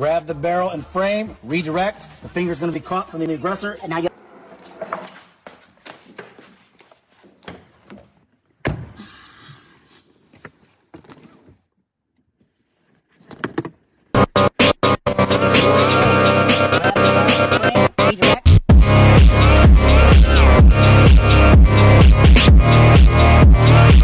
Grab the barrel and frame, redirect. The finger's going to be caught from the aggressor. And now you